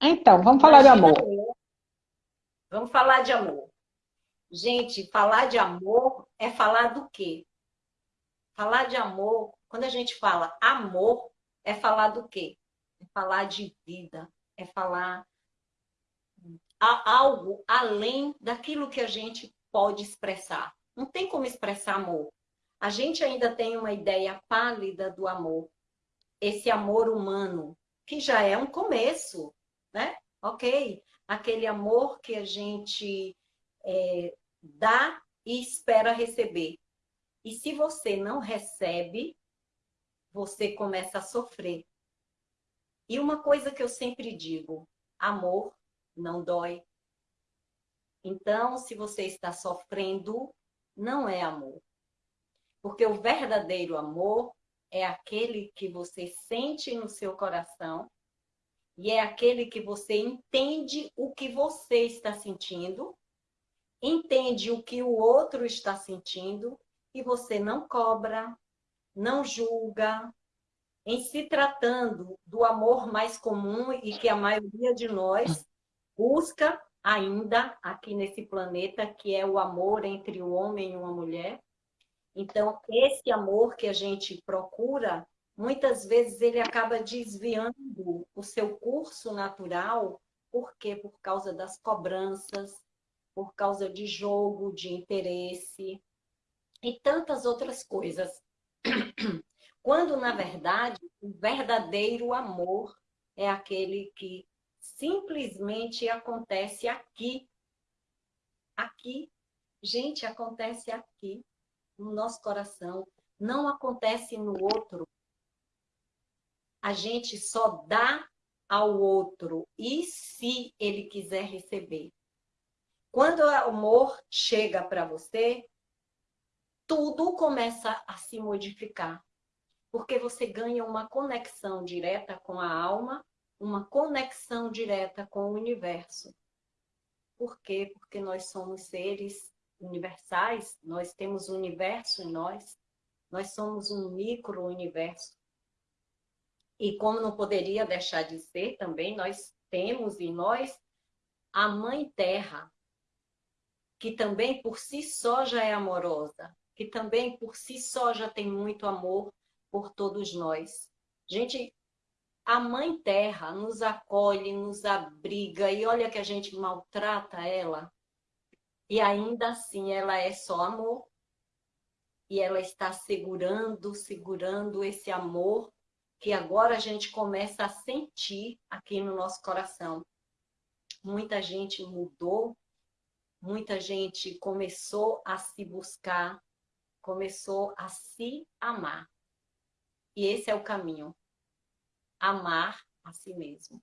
Então, vamos falar Imagina de amor. Vamos falar de amor. Gente, falar de amor é falar do quê? Falar de amor, quando a gente fala amor, é falar do quê? É falar de vida, é falar algo além daquilo que a gente pode expressar. Não tem como expressar amor. A gente ainda tem uma ideia pálida do amor. Esse amor humano, que já é um começo, né? Ok, aquele amor que a gente é, dá e espera receber. E se você não recebe, você começa a sofrer. E uma coisa que eu sempre digo, amor não dói. Então, se você está sofrendo, não é amor. Porque o verdadeiro amor é aquele que você sente no seu coração e é aquele que você entende o que você está sentindo, entende o que o outro está sentindo e você não cobra, não julga. Em se tratando do amor mais comum e que a maioria de nós busca ainda aqui nesse planeta, que é o amor entre o homem e uma mulher. Então, esse amor que a gente procura, muitas vezes ele acaba desviando o seu curso natural, por quê? Por causa das cobranças, por causa de jogo, de interesse, e tantas outras coisas. Quando, na verdade, o verdadeiro amor é aquele que simplesmente acontece aqui. Aqui. Gente, acontece aqui, no nosso coração. Não acontece no outro. A gente só dá ao outro e se ele quiser receber. Quando o amor chega para você, tudo começa a se modificar. Porque você ganha uma conexão direta com a alma, uma conexão direta com o universo. Por quê? Porque nós somos seres universais, nós temos o universo em nós, nós somos um micro-universo. E como não poderia deixar de ser também, nós temos em nós a Mãe Terra, que também por si só já é amorosa, que também por si só já tem muito amor por todos nós. Gente, a Mãe Terra nos acolhe, nos abriga, e olha que a gente maltrata ela, e ainda assim ela é só amor, e ela está segurando, segurando esse amor que agora a gente começa a sentir aqui no nosso coração. Muita gente mudou, muita gente começou a se buscar, começou a se amar. E esse é o caminho. Amar a si mesmo.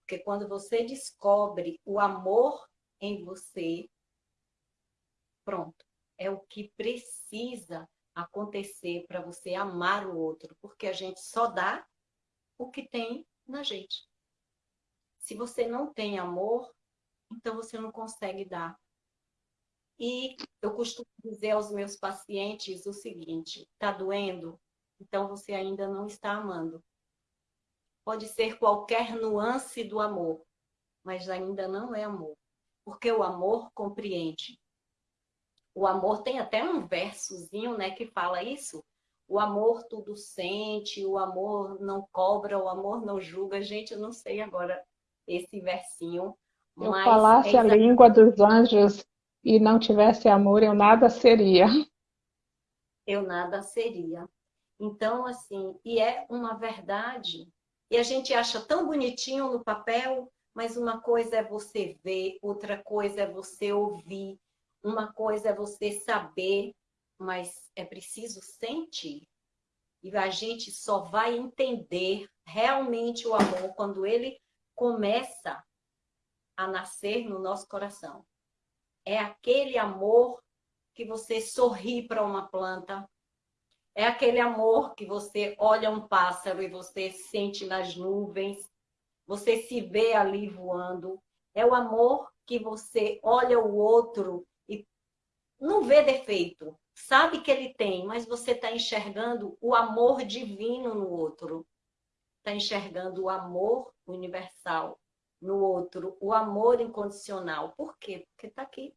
Porque quando você descobre o amor em você, pronto. É o que precisa acontecer para você amar o outro. Porque a gente só dá o que tem na gente. Se você não tem amor, então você não consegue dar. E eu costumo dizer aos meus pacientes o seguinte, está doendo? Então você ainda não está amando. Pode ser qualquer nuance do amor, mas ainda não é amor. Porque o amor compreende. O amor tem até um versozinho né, que fala isso. O amor tudo sente, o amor não cobra, o amor não julga. Gente, eu não sei agora esse versinho. Eu falasse é a língua dos anjos e não tivesse amor, eu nada seria. Eu nada seria. Então, assim, e é uma verdade. E a gente acha tão bonitinho no papel, mas uma coisa é você ver, outra coisa é você ouvir, uma coisa é você saber, mas é preciso sentir. E a gente só vai entender realmente o amor quando ele começa a nascer no nosso coração. É aquele amor que você sorri para uma planta, é aquele amor que você olha um pássaro e você sente nas nuvens, você se vê ali voando, é o amor que você olha o outro não vê defeito, sabe que ele tem, mas você está enxergando o amor divino no outro, está enxergando o amor universal no outro o amor incondicional. Por quê? Porque está aqui.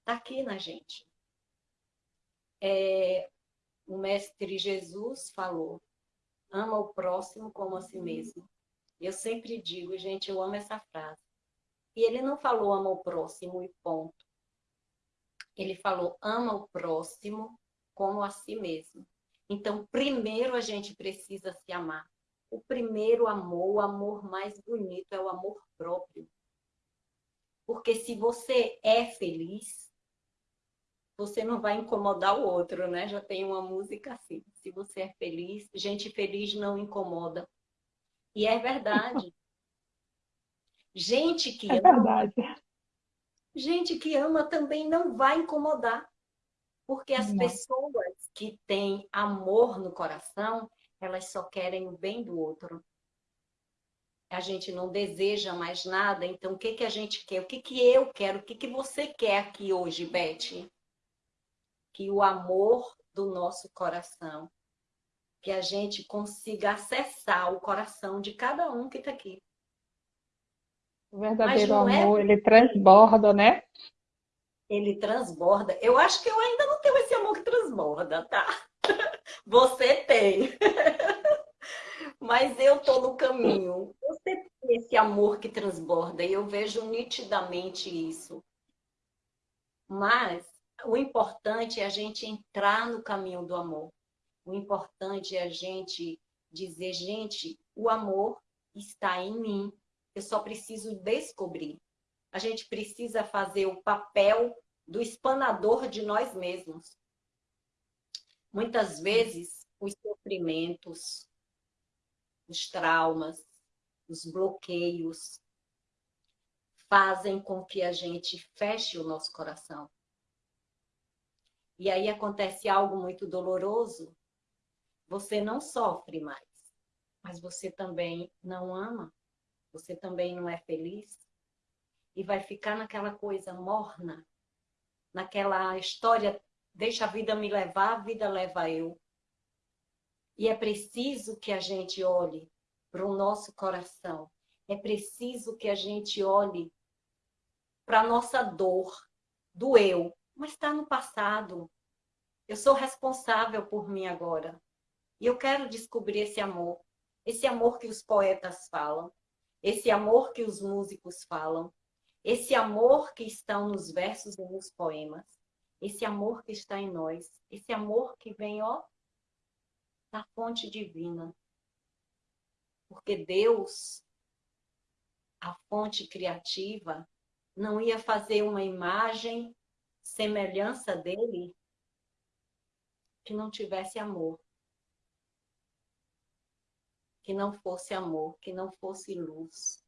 Está aqui na gente. É, o Mestre Jesus falou: ama o próximo como a si mesmo. Eu sempre digo, gente, eu amo essa frase. E ele não falou ama o próximo e ponto. Ele falou ama o próximo como a si mesmo. Então, primeiro a gente precisa se amar. O primeiro amor, o amor mais bonito é o amor próprio. Porque se você é feliz, você não vai incomodar o outro, né? Já tem uma música assim. Se você é feliz, gente feliz não incomoda. E é verdade. Gente que é ama, verdade. Gente que ama também não vai incomodar. Porque as não. pessoas que têm amor no coração, elas só querem o bem do outro. A gente não deseja mais nada, então o que, que a gente quer? O que, que eu quero? O que, que você quer aqui hoje, Beth? Que o amor do nosso coração, que a gente consiga acessar o coração de cada um que está aqui. O verdadeiro é amor, é... ele transborda, né? Ele transborda. Eu acho que eu ainda não tenho esse amor que transborda, tá? Você tem. Mas eu tô no caminho. Você tem esse amor que transborda e eu vejo nitidamente isso. Mas o importante é a gente entrar no caminho do amor. O importante é a gente dizer, gente, o amor está em mim. Eu só preciso descobrir. A gente precisa fazer o papel do espanador de nós mesmos. Muitas vezes, os sofrimentos, os traumas, os bloqueios fazem com que a gente feche o nosso coração. E aí acontece algo muito doloroso. Você não sofre mais, mas você também não ama você também não é feliz e vai ficar naquela coisa morna, naquela história, deixa a vida me levar, a vida leva eu. E é preciso que a gente olhe para o nosso coração, é preciso que a gente olhe para a nossa dor, do eu, mas está no passado. Eu sou responsável por mim agora. E eu quero descobrir esse amor, esse amor que os poetas falam, esse amor que os músicos falam, esse amor que está nos versos e nos poemas, esse amor que está em nós, esse amor que vem, ó, da fonte divina. Porque Deus, a fonte criativa, não ia fazer uma imagem, semelhança dele, que não tivesse amor que não fosse amor, que não fosse luz.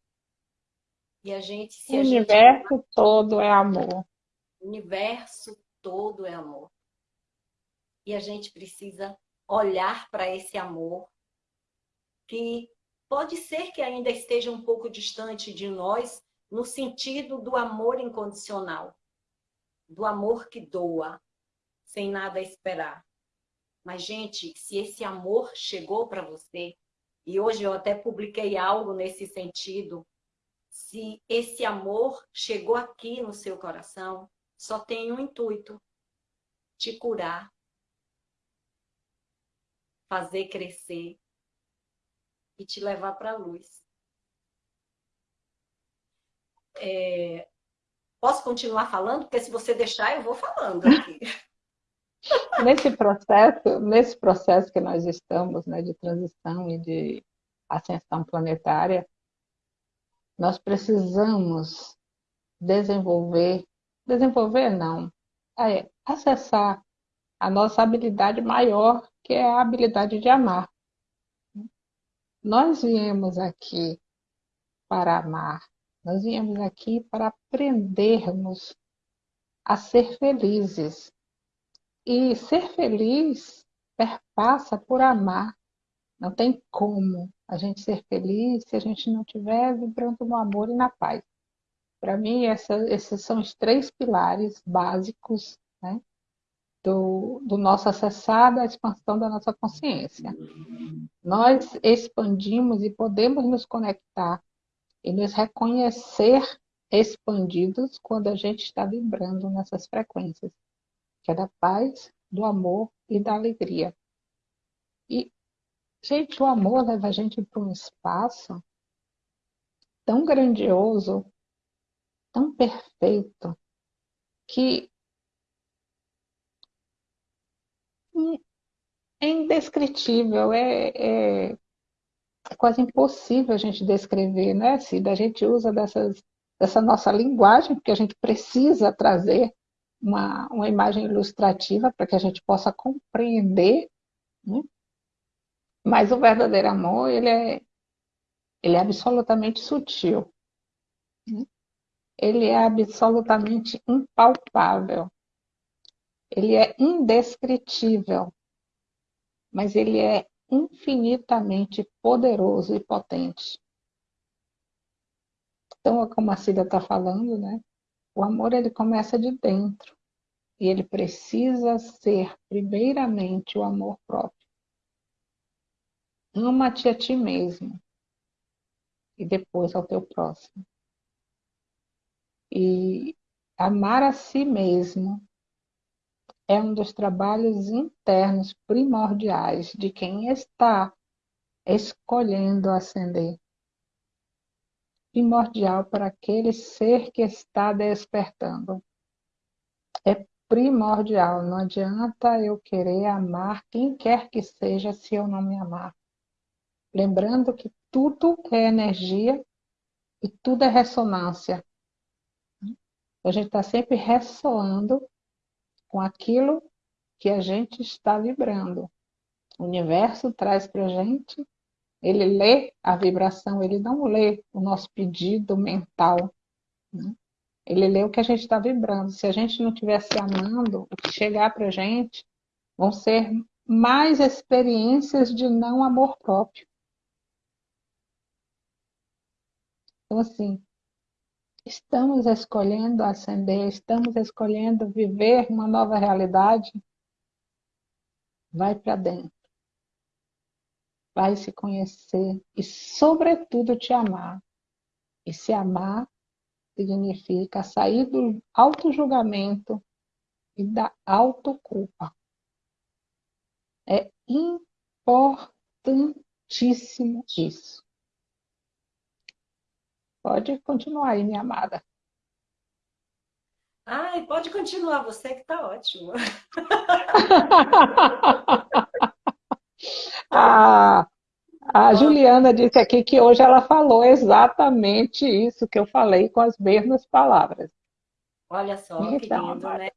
E a gente, se o universo gente... todo é amor. O universo todo é amor. E a gente precisa olhar para esse amor que pode ser que ainda esteja um pouco distante de nós no sentido do amor incondicional, do amor que doa, sem nada esperar. Mas, gente, se esse amor chegou para você, e hoje eu até publiquei algo nesse sentido. Se esse amor chegou aqui no seu coração, só tem um intuito: te curar, fazer crescer e te levar para a luz. É... Posso continuar falando? Porque se você deixar, eu vou falando aqui. Nesse processo, nesse processo que nós estamos, né, de transição e de ascensão planetária, nós precisamos desenvolver, desenvolver não, é acessar a nossa habilidade maior, que é a habilidade de amar. Nós viemos aqui para amar, nós viemos aqui para aprendermos a ser felizes, e ser feliz perpassa por amar. Não tem como a gente ser feliz se a gente não estiver vibrando no amor e na paz. Para mim, essa, esses são os três pilares básicos né, do, do nosso acessar da expansão da nossa consciência. Nós expandimos e podemos nos conectar e nos reconhecer expandidos quando a gente está vibrando nessas frequências, que é da paz, do amor e da alegria. E, gente, o amor leva a gente para um espaço tão grandioso, tão perfeito, que é indescritível, é, é, é quase impossível a gente descrever, né, Cida? A gente usa dessas, dessa nossa linguagem, porque a gente precisa trazer uma, uma imagem ilustrativa para que a gente possa compreender, né? mas o verdadeiro amor, ele é, ele é absolutamente sutil. Né? Ele é absolutamente impalpável. Ele é indescritível. Mas ele é infinitamente poderoso e potente. Então, como a Cida está falando, né? O amor ele começa de dentro e ele precisa ser primeiramente o amor próprio. Ama-te a ti mesmo e depois ao teu próximo. E amar a si mesmo é um dos trabalhos internos primordiais de quem está escolhendo ascender. Primordial para aquele ser que está despertando. É primordial, não adianta eu querer amar quem quer que seja se eu não me amar. Lembrando que tudo é energia e tudo é ressonância. A gente está sempre ressoando com aquilo que a gente está vibrando. O universo traz para a gente, ele lê a vibração, ele não lê o nosso pedido mental. Né? Ele lê o que a gente está vibrando. Se a gente não estiver se amando, o que chegar para a gente vão ser mais experiências de não amor próprio. Então, assim, estamos escolhendo ascender, estamos escolhendo viver uma nova realidade, vai para dentro. Vai se conhecer e, sobretudo, te amar. E se amar significa sair do auto-julgamento e da autoculpa. É importantíssimo isso. Pode continuar aí, minha amada. Ai, pode continuar, você que está ótimo. a, a Juliana disse aqui que hoje ela falou exatamente isso que eu falei com as mesmas palavras. Olha só, então, que lindo, né?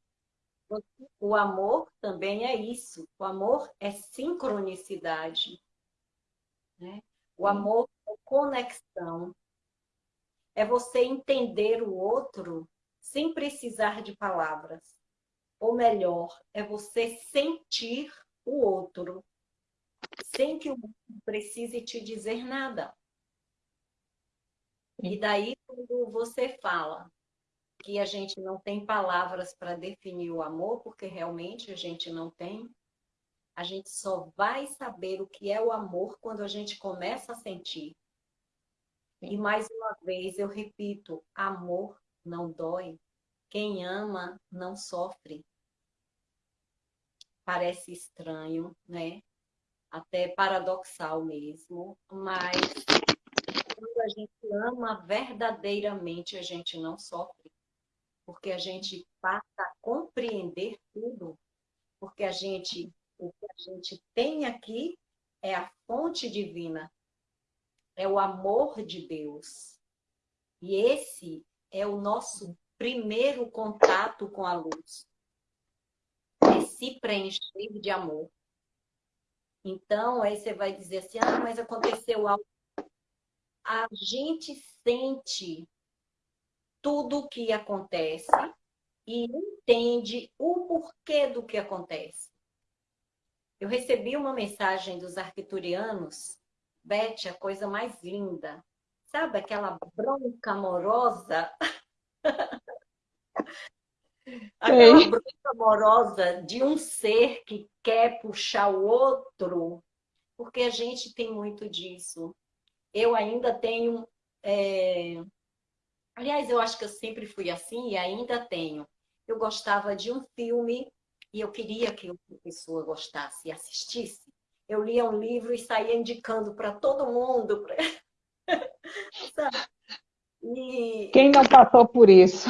O amor também é isso. O amor é sincronicidade. Né? O amor é conexão é você entender o outro sem precisar de palavras. Ou melhor, é você sentir o outro sem que o outro precise te dizer nada. E daí, quando você fala que a gente não tem palavras para definir o amor, porque realmente a gente não tem, a gente só vai saber o que é o amor quando a gente começa a sentir. E mais uma vez eu repito, amor não dói. Quem ama não sofre. Parece estranho, né? Até paradoxal mesmo, mas quando a gente ama verdadeiramente, a gente não sofre. Porque a gente passa a compreender tudo. Porque a gente, o que a gente tem aqui é a fonte divina é o amor de Deus. E esse é o nosso primeiro contato com a luz. É se preencher de amor. Então, aí você vai dizer assim, ah, mas aconteceu algo. A gente sente tudo o que acontece e entende o porquê do que acontece. Eu recebi uma mensagem dos arquiturianos Beth, a coisa mais linda. Sabe aquela bronca amorosa? aquela Ei. bronca amorosa de um ser que quer puxar o outro, porque a gente tem muito disso. Eu ainda tenho é... aliás, eu acho que eu sempre fui assim e ainda tenho. Eu gostava de um filme e eu queria que outra pessoa gostasse e assistisse. Eu lia um livro e saía indicando para todo mundo. Pra... e... Quem não passou por isso?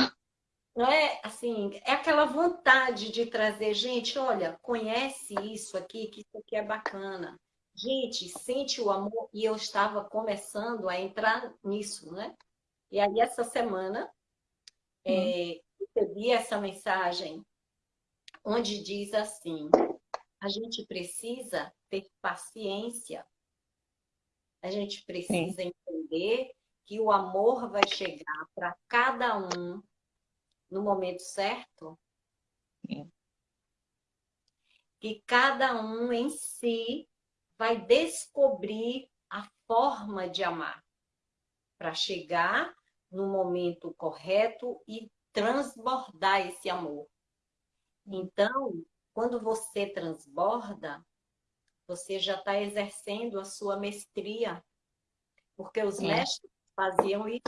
Não é assim, é aquela vontade de trazer, gente, olha, conhece isso aqui, que isso aqui é bacana. Gente, sente o amor, e eu estava começando a entrar nisso, né? E aí, essa semana, hum. é, recebi essa mensagem onde diz assim, a gente precisa ter paciência, a gente precisa Sim. entender que o amor vai chegar para cada um no momento certo, Sim. que cada um em si vai descobrir a forma de amar para chegar no momento correto e transbordar esse amor. Então, quando você transborda, você já está exercendo a sua mestria, porque os mestres faziam isso.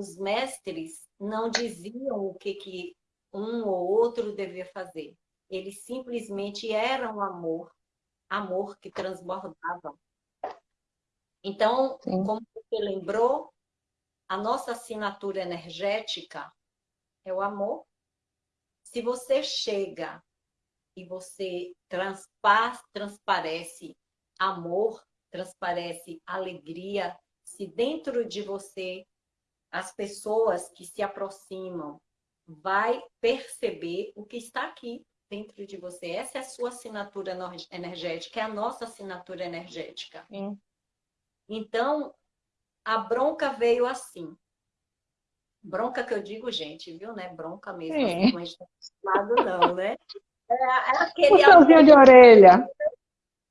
Os mestres não diziam o que, que um ou outro devia fazer. Eles simplesmente eram amor, amor que transbordava. Então, Sim. como você lembrou, a nossa assinatura energética é o amor. Se você chega e você transpar, transparece amor, transparece alegria, se dentro de você as pessoas que se aproximam vai perceber o que está aqui dentro de você. Essa é a sua assinatura energética, é a nossa assinatura energética. Sim. Então, a bronca veio assim. Bronca que eu digo, gente, viu, né? Bronca mesmo, assim, mas lado não, né? É, é aquele Puxãozinho de orelha.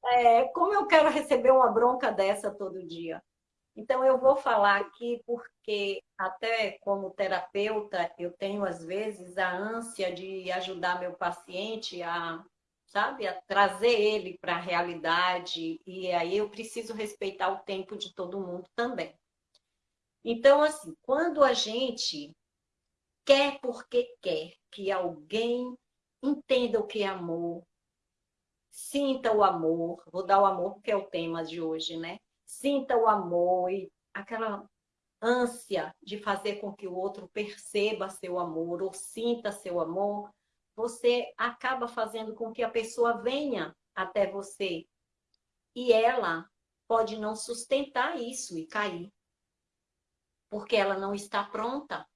É, como eu quero receber uma bronca dessa todo dia? Então, eu vou falar aqui porque, até como terapeuta, eu tenho, às vezes, a ânsia de ajudar meu paciente a, sabe, a trazer ele para a realidade, e aí eu preciso respeitar o tempo de todo mundo também. Então, assim, quando a gente quer porque quer que alguém entenda o que é amor, sinta o amor, vou dar o amor porque é o tema de hoje, né? Sinta o amor e aquela ânsia de fazer com que o outro perceba seu amor ou sinta seu amor, você acaba fazendo com que a pessoa venha até você. E ela pode não sustentar isso e cair. Porque ela não está pronta.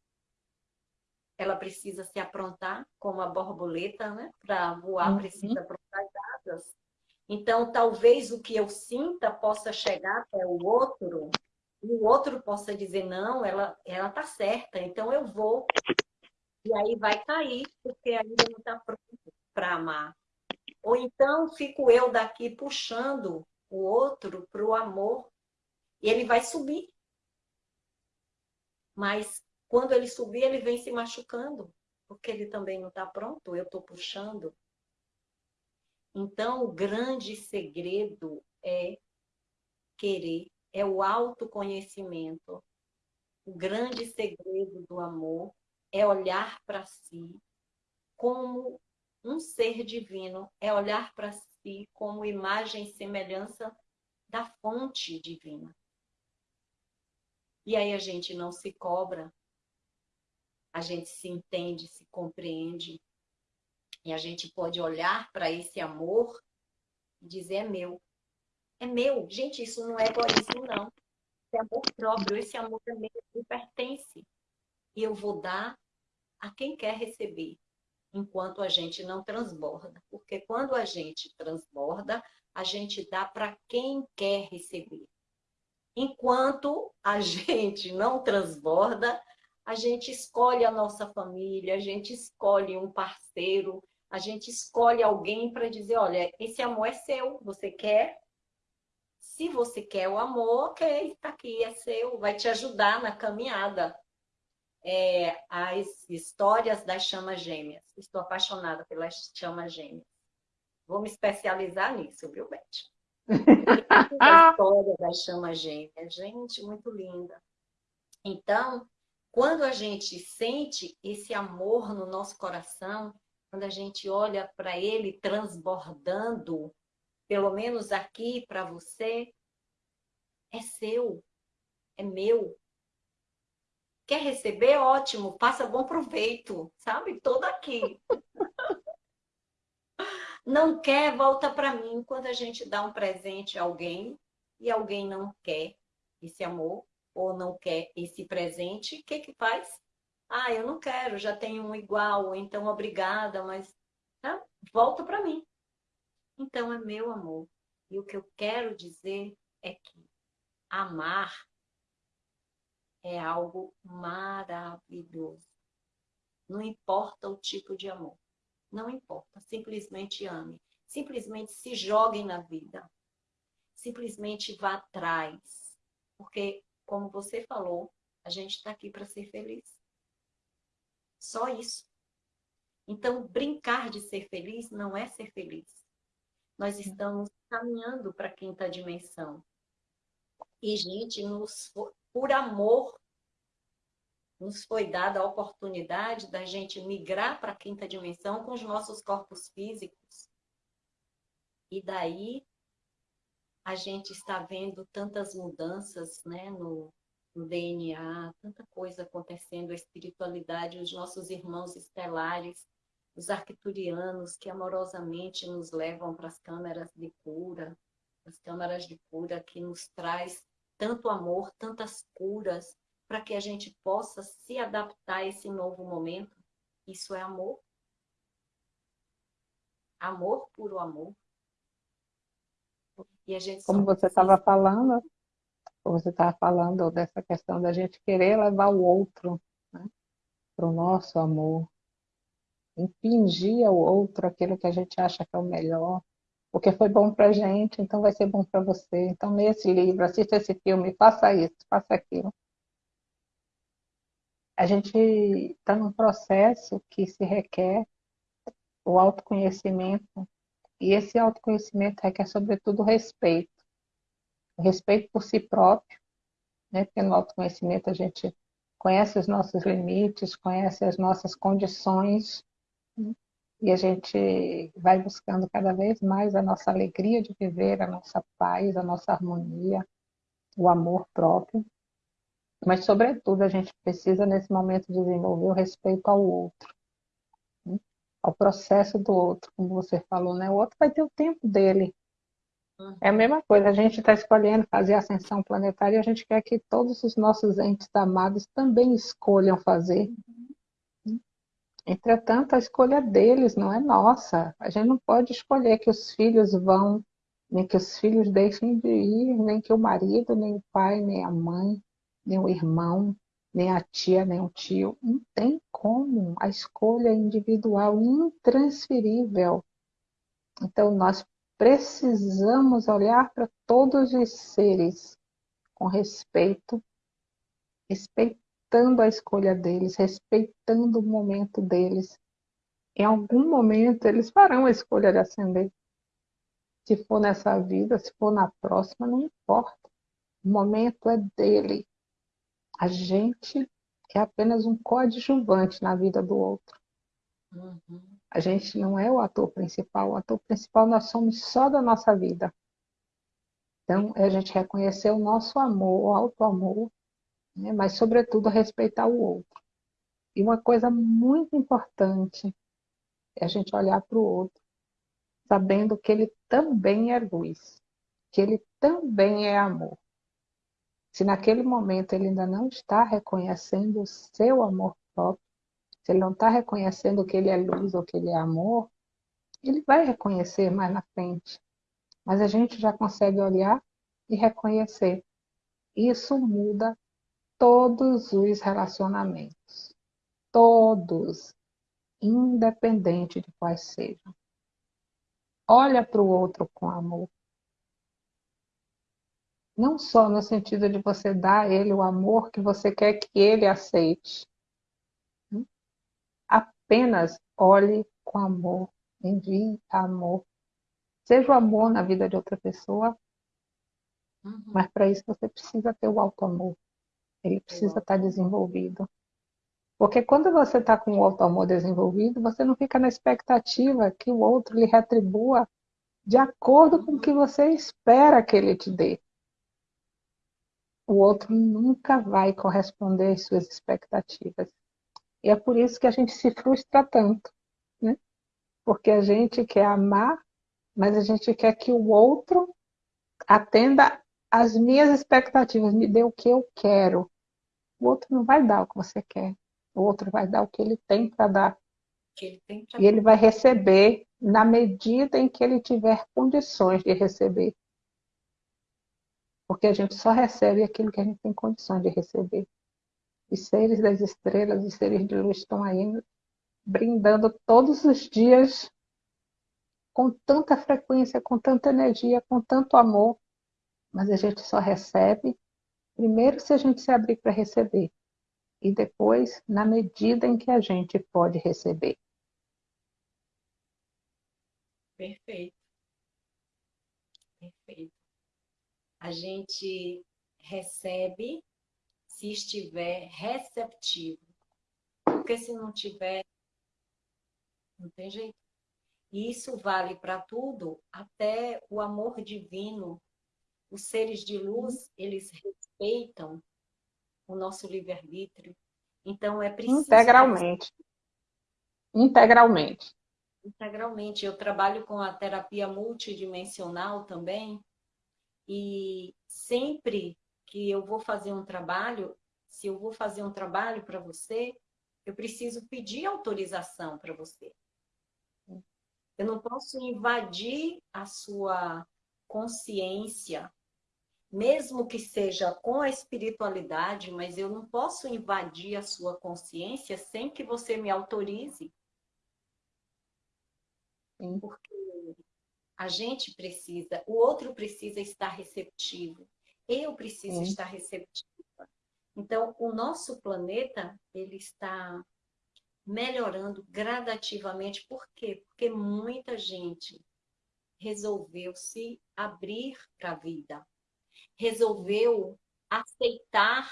Ela precisa se aprontar, como a borboleta, né? Para voar, uhum. precisa aprontar as asas. Então, talvez o que eu sinta possa chegar até o outro e o outro possa dizer, não, ela ela tá certa, então eu vou. E aí vai cair, porque ainda não está pronto para amar. Ou então fico eu daqui puxando o outro para o amor e ele vai subir. Mas quando ele subir, ele vem se machucando, porque ele também não está pronto, eu estou puxando. Então, o grande segredo é querer, é o autoconhecimento. O grande segredo do amor é olhar para si como um ser divino, é olhar para si como imagem e semelhança da fonte divina. E aí a gente não se cobra, a gente se entende, se compreende, e a gente pode olhar para esse amor e dizer: é meu. É meu. Gente, isso não é egoísmo, não. É amor próprio. Esse amor meu, me pertence. E eu vou dar a quem quer receber, enquanto a gente não transborda. Porque quando a gente transborda, a gente dá para quem quer receber. Enquanto a gente não transborda, a gente escolhe a nossa família, a gente escolhe um parceiro, a gente escolhe alguém para dizer, olha, esse amor é seu, você quer? Se você quer o amor, ok, está aqui, é seu, vai te ajudar na caminhada. É, as histórias das chamas gêmeas. Estou apaixonada pelas chamas gêmeas. Vou me especializar nisso, viu, Beth? a história das chamas gêmeas. Gente, muito linda. Então, quando a gente sente esse amor no nosso coração, quando a gente olha para ele transbordando, pelo menos aqui para você, é seu, é meu. Quer receber? Ótimo, faça bom proveito, sabe? Todo aqui. Não quer, volta para mim. Quando a gente dá um presente a alguém e alguém não quer esse amor ou não quer esse presente, o que que faz? Ah, eu não quero, já tenho um igual, então obrigada, mas tá? volta para mim. Então é meu amor. E o que eu quero dizer é que amar é algo maravilhoso. Não importa o tipo de amor. Não importa. Simplesmente ame. Simplesmente se jogue na vida. Simplesmente vá atrás. Porque, como você falou, a gente está aqui para ser feliz. Só isso. Então, brincar de ser feliz não é ser feliz. Nós estamos caminhando para a quinta dimensão. E, gente, nos, por amor, nos foi dada a oportunidade da gente migrar para a quinta dimensão com os nossos corpos físicos. E daí a gente está vendo tantas mudanças né, no, no DNA, tanta coisa acontecendo, a espiritualidade, os nossos irmãos estelares, os arcturianos que amorosamente nos levam para as câmeras de cura, as câmaras de cura que nos traz tanto amor, tantas curas, para que a gente possa se adaptar a esse novo momento. Isso é amor. Amor puro amor. E a gente Como você estava falando, você estava falando dessa questão da gente querer levar o outro né, para o nosso amor, impingir ao outro aquilo que a gente acha que é o melhor, porque foi bom para a gente, então vai ser bom para você. Então leia esse livro, assista esse filme, faça isso, faça aquilo. A gente está num processo que se requer o autoconhecimento, e esse autoconhecimento requer, sobretudo, respeito. Respeito por si próprio, né? porque no autoconhecimento a gente conhece os nossos limites, conhece as nossas condições, né? e a gente vai buscando cada vez mais a nossa alegria de viver, a nossa paz, a nossa harmonia, o amor próprio. Mas, sobretudo, a gente precisa, nesse momento, desenvolver o respeito ao outro, né? ao processo do outro, como você falou, né? O outro vai ter o tempo dele. É a mesma coisa, a gente está escolhendo fazer a ascensão planetária e a gente quer que todos os nossos entes amados também escolham fazer. Entretanto, a escolha deles não é nossa. A gente não pode escolher que os filhos vão, nem que os filhos deixem de ir, nem que o marido, nem o pai, nem a mãe, nem o irmão, nem a tia, nem o tio. Não tem como. A escolha é individual, intransferível. Então, nós precisamos olhar para todos os seres com respeito, respeitando a escolha deles, respeitando o momento deles. Em algum momento eles farão a escolha de ascender. Se for nessa vida, se for na próxima, não importa. O momento é dele. A gente é apenas um coadjuvante na vida do outro. Uhum. A gente não é o ator principal. O ator principal nós somos só da nossa vida. Então, é a gente reconhecer o nosso amor, o alto amor, né? mas, sobretudo, respeitar o outro. E uma coisa muito importante é a gente olhar para o outro, sabendo que ele também é luz, que ele também é amor. Se naquele momento ele ainda não está reconhecendo o seu amor próprio, se ele não está reconhecendo que ele é luz ou que ele é amor, ele vai reconhecer mais na frente. Mas a gente já consegue olhar e reconhecer. Isso muda todos os relacionamentos. Todos, independente de quais sejam. Olha para o outro com amor. Não só no sentido de você dar a ele o amor que você quer que ele aceite. Apenas olhe com amor, envie amor. Seja o amor na vida de outra pessoa, uhum. mas para isso você precisa ter o alto amor. Ele precisa estar desenvolvido. Porque quando você está com o auto-amor desenvolvido, você não fica na expectativa que o outro lhe retribua de acordo com o que você espera que ele te dê. O outro nunca vai corresponder às suas expectativas. E é por isso que a gente se frustra tanto, né? Porque a gente quer amar, mas a gente quer que o outro atenda às minhas expectativas, me dê o que eu quero. O outro não vai dar o que você quer. O outro vai dar o que ele tem para dar. Ele e ele vai receber na medida em que ele tiver condições de receber. Porque a gente só recebe aquilo que a gente tem condições de receber. Os seres das estrelas, os seres de luz estão aí brindando todos os dias com tanta frequência, com tanta energia, com tanto amor, mas a gente só recebe primeiro se a gente se abrir para receber e depois na medida em que a gente pode receber. Perfeito. Perfeito. A gente recebe se estiver receptivo. Porque se não tiver, não tem jeito. E isso vale para tudo, até o amor divino. Os seres de luz, eles respeitam o nosso livre-arbítrio. Então é preciso. Integralmente. Integralmente. Integralmente. Eu trabalho com a terapia multidimensional também. E sempre que eu vou fazer um trabalho, se eu vou fazer um trabalho para você, eu preciso pedir autorização para você. Eu não posso invadir a sua consciência, mesmo que seja com a espiritualidade, mas eu não posso invadir a sua consciência sem que você me autorize. Porque a gente precisa, o outro precisa estar receptivo. Eu preciso Sim. estar receptiva. Então, o nosso planeta, ele está melhorando gradativamente. Por quê? Porque muita gente resolveu se abrir para a vida. Resolveu aceitar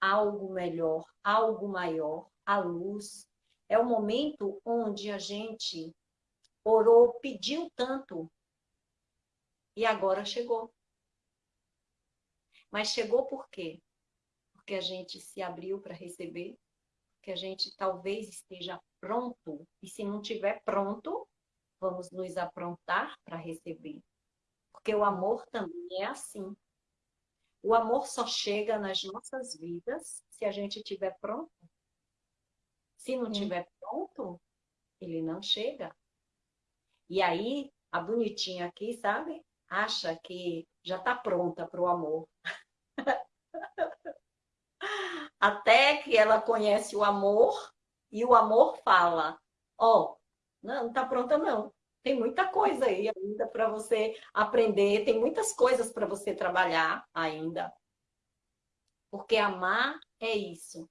algo melhor, algo maior, a luz. É o momento onde a gente orou, pediu tanto e agora chegou. Mas chegou por quê? Porque a gente se abriu para receber, que a gente talvez esteja pronto, e se não estiver pronto, vamos nos aprontar para receber. Porque o amor também é assim. O amor só chega nas nossas vidas se a gente estiver pronto. Se não estiver pronto, ele não chega. E aí, a bonitinha aqui, sabe? Acha que já está pronta para o amor. Até que ela conhece o amor e o amor fala: Ó, oh, não, está pronta não. Tem muita coisa aí ainda para você aprender, tem muitas coisas para você trabalhar ainda. Porque amar é isso.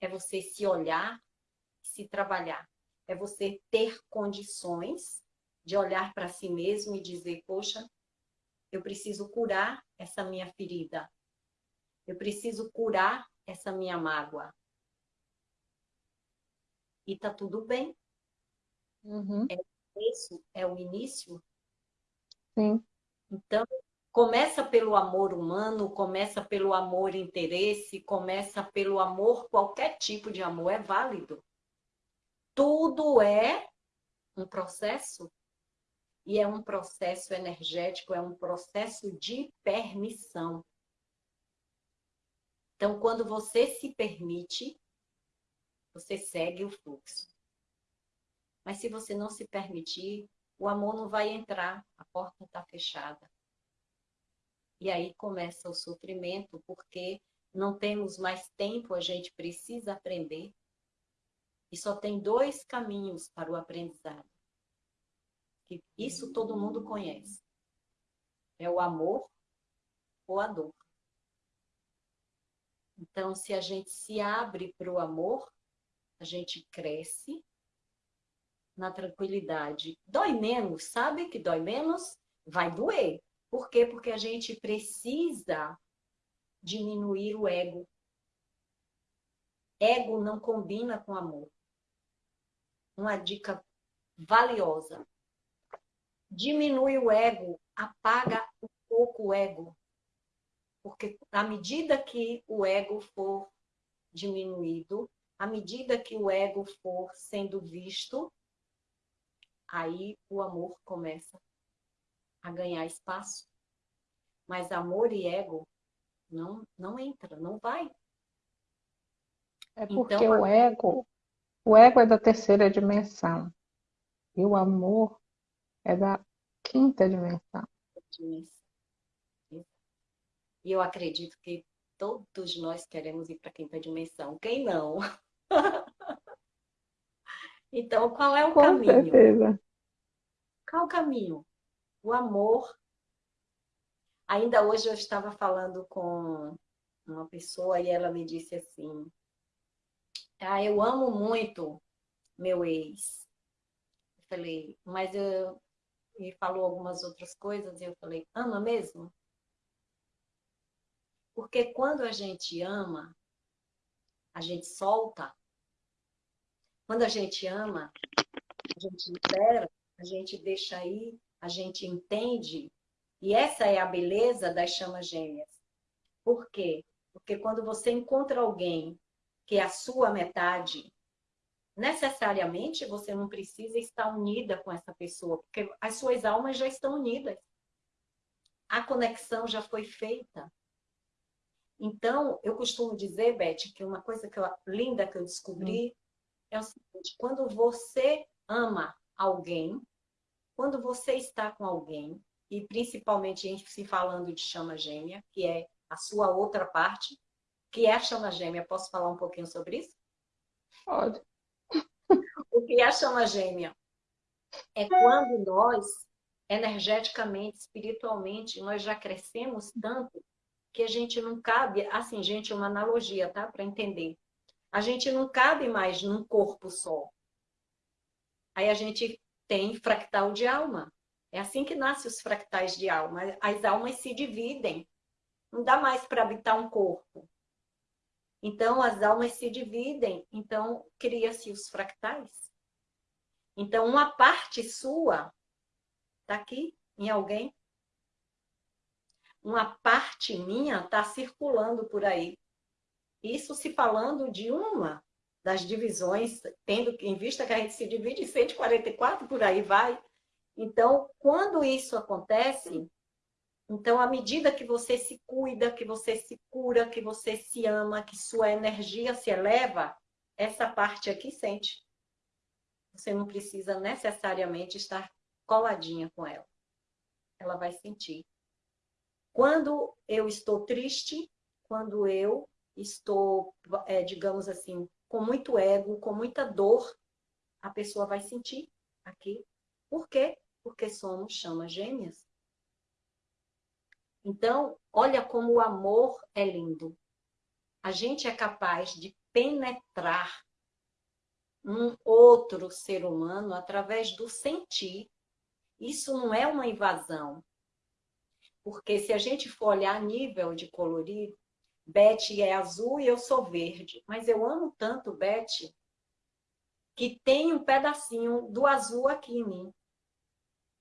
É você se olhar, se trabalhar. É você ter condições de olhar para si mesmo e dizer: Poxa, eu preciso curar essa minha ferida. Eu preciso curar essa minha mágoa. E tá tudo bem. Uhum. É, isso é o início. Sim. Então, começa pelo amor humano, começa pelo amor interesse, começa pelo amor, qualquer tipo de amor é válido. Tudo é um processo e é um processo energético, é um processo de permissão. Então, quando você se permite, você segue o fluxo. Mas se você não se permitir, o amor não vai entrar, a porta está fechada. E aí começa o sofrimento, porque não temos mais tempo, a gente precisa aprender. E só tem dois caminhos para o aprendizado que isso todo mundo conhece. É o amor ou a dor. Então, se a gente se abre para o amor, a gente cresce na tranquilidade. Dói menos, sabe que dói menos? Vai doer. Por quê? Porque a gente precisa diminuir o ego. Ego não combina com amor. Uma dica valiosa. Diminui o ego, apaga um pouco o ego. Porque à medida que o ego for diminuído, à medida que o ego for sendo visto, aí o amor começa a ganhar espaço. Mas amor e ego não, não entra, não vai. É porque então, o ego, o ego é da terceira dimensão e o amor é da quinta dimensão. E eu acredito que todos nós queremos ir para a quinta dimensão. Quem não? então, qual é o Com caminho? Certeza. Qual o caminho? O amor. Ainda hoje eu estava falando com uma pessoa e ela me disse assim: ah, eu amo muito meu ex. Eu falei, mas eu. E falou algumas outras coisas, e eu falei, ama mesmo? Porque quando a gente ama, a gente solta. Quando a gente ama, a gente libera, a gente deixa aí, a gente entende. E essa é a beleza das chamas gêmeas. Por quê? Porque quando você encontra alguém que é a sua metade, necessariamente você não precisa estar unida com essa pessoa, porque as suas almas já estão unidas. A conexão já foi feita. Então, eu costumo dizer, Beth, que uma coisa que eu, linda que eu descobri hum. é o seguinte: quando você ama alguém, quando você está com alguém, e principalmente a gente se falando de chama gêmea, que é a sua outra parte, que é a chama gêmea, posso falar um pouquinho sobre isso? Pode. O que é a chama gêmea? É quando nós, energeticamente, espiritualmente, nós já crescemos tanto que a gente não cabe, assim, gente, uma analogia, tá? Para entender. A gente não cabe mais num corpo só. Aí a gente tem fractal de alma. É assim que nascem os fractais de alma. As almas se dividem. Não dá mais para habitar um corpo. Então, as almas se dividem. Então, cria-se os fractais. Então, uma parte sua está aqui em alguém uma parte minha está circulando por aí. Isso se falando de uma das divisões, tendo em vista que a gente se divide em 144, por aí vai. Então, quando isso acontece, então, à medida que você se cuida, que você se cura, que você se ama, que sua energia se eleva, essa parte aqui sente. Você não precisa necessariamente estar coladinha com ela. Ela vai sentir. Quando eu estou triste, quando eu estou, é, digamos assim, com muito ego, com muita dor, a pessoa vai sentir aqui. Por quê? Porque somos chamas gêmeas. Então, olha como o amor é lindo. A gente é capaz de penetrar um outro ser humano através do sentir. Isso não é uma invasão, porque se a gente for olhar nível de colorido, Beth é azul e eu sou verde. Mas eu amo tanto Beth que tem um pedacinho do azul aqui em mim.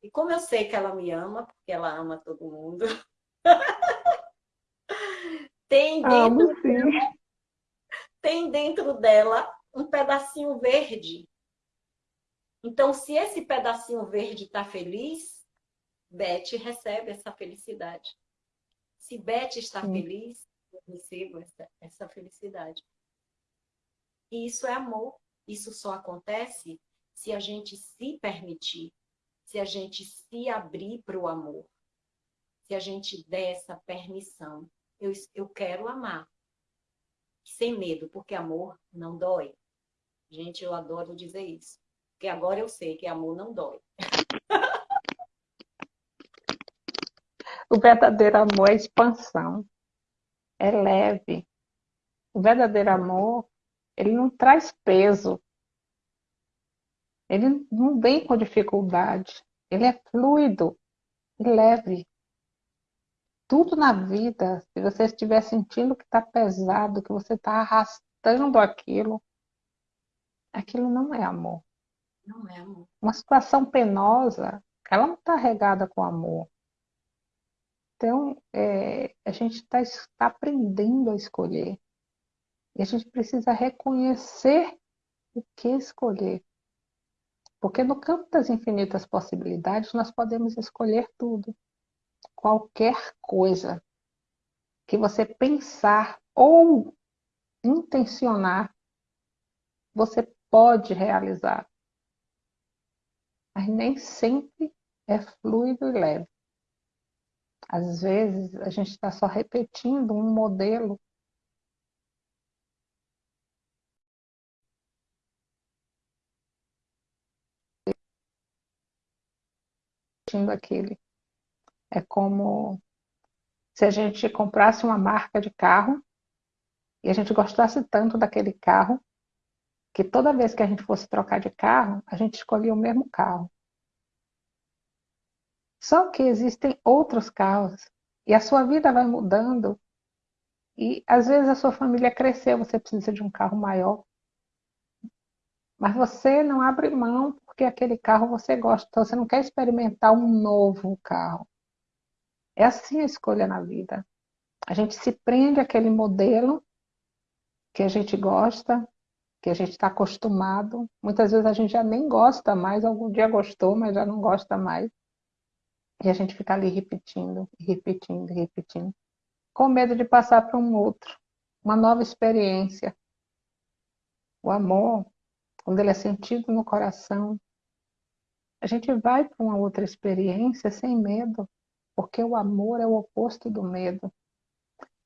E como eu sei que ela me ama, porque ela ama todo mundo, tem, dentro dela, tem dentro dela um pedacinho verde. Então, se esse pedacinho verde está feliz, Beth recebe essa felicidade. Se Beth está Sim. feliz, eu recebo essa, essa felicidade. E isso é amor. Isso só acontece se a gente se permitir, se a gente se abrir para o amor, se a gente der essa permissão. Eu, eu quero amar, sem medo, porque amor não dói. Gente, eu adoro dizer isso. Porque agora eu sei que amor não dói. O verdadeiro amor é expansão, é leve. O verdadeiro amor, ele não traz peso. Ele não vem com dificuldade. Ele é fluido e leve. Tudo na vida, se você estiver sentindo que está pesado, que você está arrastando aquilo, aquilo não é amor. Não é amor. Uma situação penosa, ela não está regada com amor. Então, é, a gente está tá aprendendo a escolher. E a gente precisa reconhecer o que escolher. Porque no campo das infinitas possibilidades, nós podemos escolher tudo. Qualquer coisa que você pensar ou intencionar, você pode realizar. Mas nem sempre é fluido e leve. Às vezes, a gente está só repetindo um modelo aquele. É como se a gente comprasse uma marca de carro e a gente gostasse tanto daquele carro que toda vez que a gente fosse trocar de carro, a gente escolhia o mesmo carro. Só que existem outros carros e a sua vida vai mudando e às vezes a sua família cresceu, você precisa de um carro maior. Mas você não abre mão porque aquele carro você gosta, então você não quer experimentar um novo carro. É assim a escolha na vida. A gente se prende àquele modelo que a gente gosta, que a gente está acostumado. Muitas vezes a gente já nem gosta mais, algum dia gostou, mas já não gosta mais. E a gente fica ali repetindo, repetindo, repetindo, com medo de passar para um outro, uma nova experiência. O amor, quando ele é sentido no coração, a gente vai para uma outra experiência sem medo, porque o amor é o oposto do medo.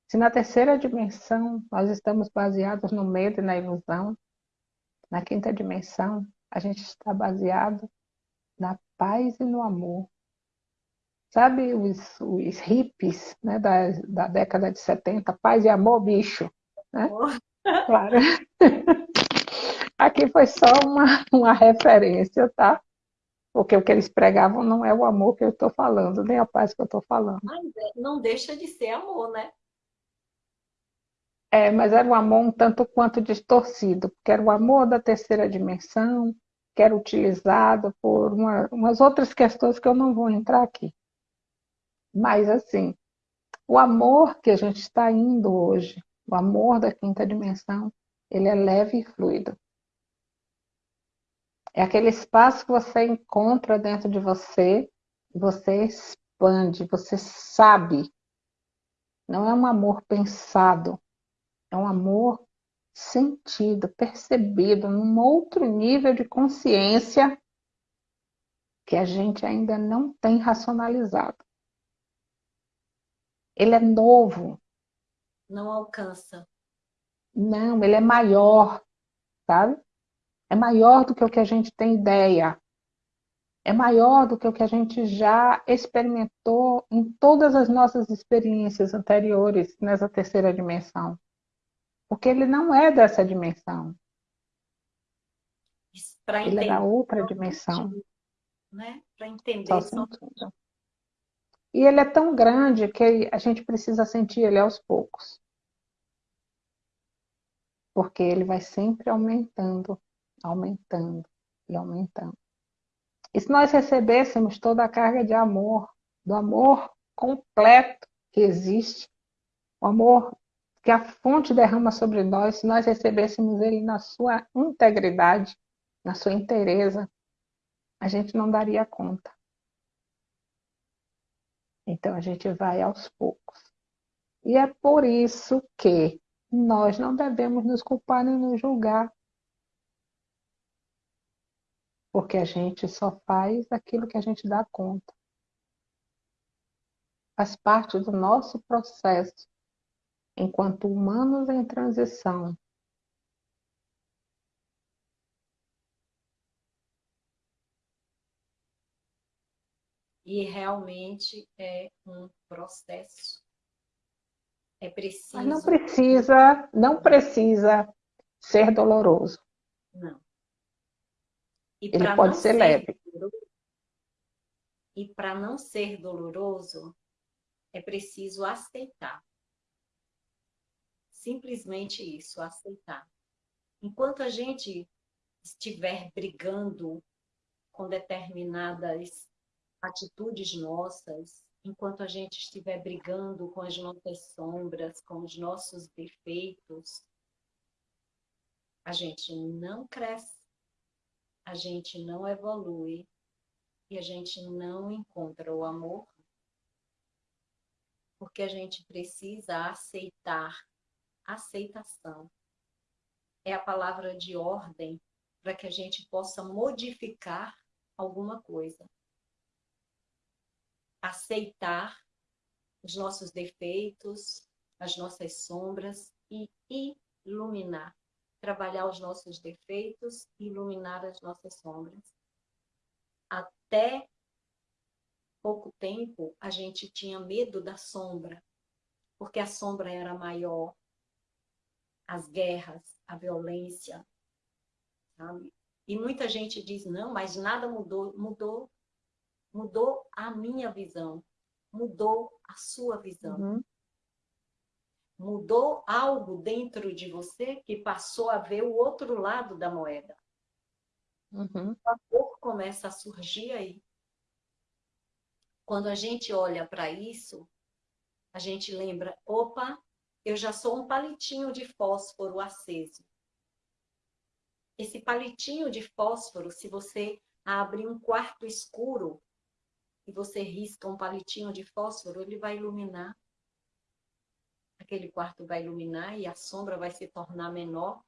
Se na terceira dimensão nós estamos baseados no medo e na ilusão, na quinta dimensão a gente está baseado na paz e no amor. Sabe os, os hippies né, da, da década de 70, paz e amor, bicho. Né? Claro. Aqui foi só uma, uma referência, tá? Porque o que eles pregavam não é o amor que eu estou falando, nem a paz que eu estou falando. Mas é, não deixa de ser amor, né? É, mas era um amor um tanto quanto distorcido, porque era o amor da terceira dimensão, que era utilizado por uma, umas outras questões que eu não vou entrar aqui. Mas, assim, o amor que a gente está indo hoje, o amor da quinta dimensão, ele é leve e fluido. É aquele espaço que você encontra dentro de você, você expande, você sabe. Não é um amor pensado, é um amor sentido, percebido, num outro nível de consciência que a gente ainda não tem racionalizado. Ele é novo. Não alcança. Não, ele é maior, sabe? É maior do que o que a gente tem ideia. É maior do que o que a gente já experimentou em todas as nossas experiências anteriores nessa terceira dimensão. Porque ele não é dessa dimensão. Ele é da outra dimensão. Né? Para entender. Só. E ele é tão grande que a gente precisa sentir ele aos poucos. Porque ele vai sempre aumentando, aumentando e aumentando. E se nós recebêssemos toda a carga de amor, do amor completo que existe, o amor que a fonte derrama sobre nós, se nós recebêssemos ele na sua integridade, na sua inteireza, a gente não daria conta. Então a gente vai aos poucos. E é por isso que nós não devemos nos culpar nem nos julgar. Porque a gente só faz aquilo que a gente dá conta. Faz parte do nosso processo enquanto humanos em transição e realmente é um processo. É preciso. Mas não precisa, não precisa ser doloroso. Não. E Ele pode ser, ser leve. Doloroso, e para não ser doloroso, é preciso aceitar. Simplesmente isso, aceitar. Enquanto a gente estiver brigando com determinadas atitudes nossas, enquanto a gente estiver brigando com as nossas sombras, com os nossos defeitos, a gente não cresce, a gente não evolui e a gente não encontra o amor, porque a gente precisa aceitar. Aceitação é a palavra de ordem para que a gente possa modificar alguma coisa. Aceitar os nossos defeitos, as nossas sombras e iluminar. Trabalhar os nossos defeitos e iluminar as nossas sombras até pouco tempo, a gente tinha medo da sombra, porque a sombra era maior, as guerras, a violência, sabe? E muita gente diz, não, mas nada mudou. Mudou, mudou a minha visão, mudou a sua visão. Uhum. Mudou algo dentro de você que passou a ver o outro lado da moeda. Uhum. O amor começa a surgir aí. Quando a gente olha para isso, a gente lembra, opa, eu já sou um palitinho de fósforo aceso. Esse palitinho de fósforo, se você abre um quarto escuro e você risca um palitinho de fósforo, ele vai iluminar. Aquele quarto vai iluminar e a sombra vai se tornar menor.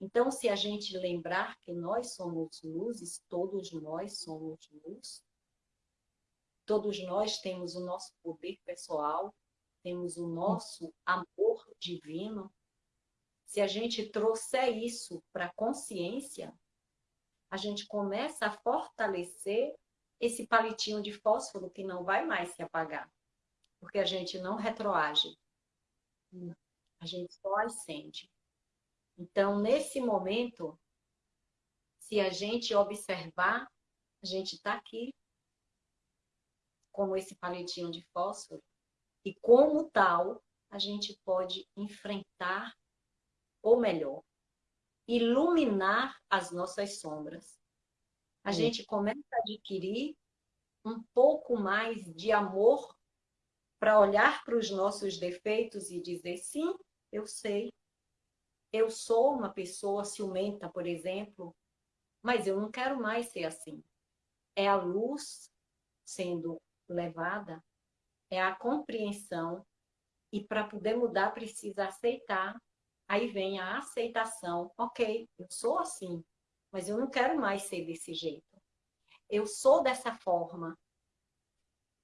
Então, se a gente lembrar que nós somos luzes, todos nós somos luz, todos nós temos o nosso poder pessoal, temos o nosso amor divino. Se a gente trouxer isso para a consciência, a gente começa a fortalecer esse palitinho de fósforo que não vai mais se apagar, porque a gente não retroage, a gente só acende. Então, nesse momento, se a gente observar, a gente está aqui como esse palitinho de fósforo e como tal, a gente pode enfrentar, ou melhor, iluminar as nossas sombras. A Sim. gente começa a adquirir um pouco mais de amor para olhar para os nossos defeitos e dizer: sim, eu sei, eu sou uma pessoa ciumenta, por exemplo, mas eu não quero mais ser assim. É a luz sendo levada, é a compreensão, e para poder mudar precisa aceitar. Aí vem a aceitação. Ok, eu sou assim, mas eu não quero mais ser desse jeito. Eu sou dessa forma,